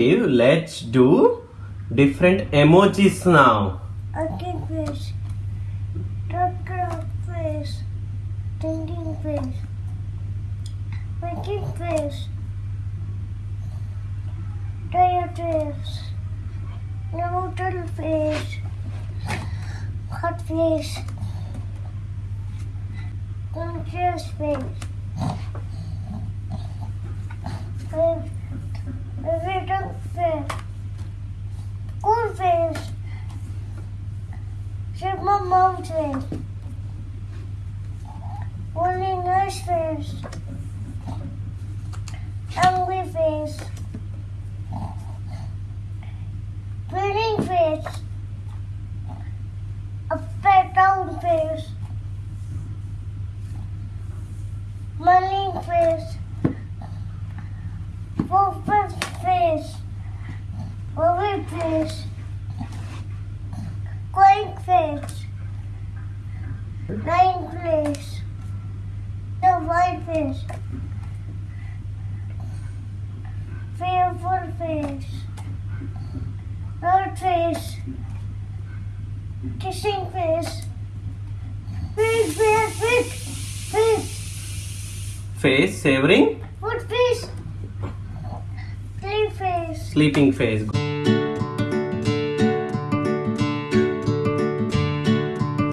Let's do different emojis now. Ugly fish. Doctor fish. Thinking fish. Making fish. Tired fish. Noodle fish. Hot fish. Conscious fish. Fish. Little fish. Cool fish. Super mountain. Only nice fish. Angry fish. Breeding fish. A fat down fish. Marine fish. Wolf fish. Oven fish. Going fish. Nine fish. The white fish. Fearful fish. Bird fish. Kissing fish. Fish, fish, fish, fish. Face savoring, Food fish. Three fish. sleeping face.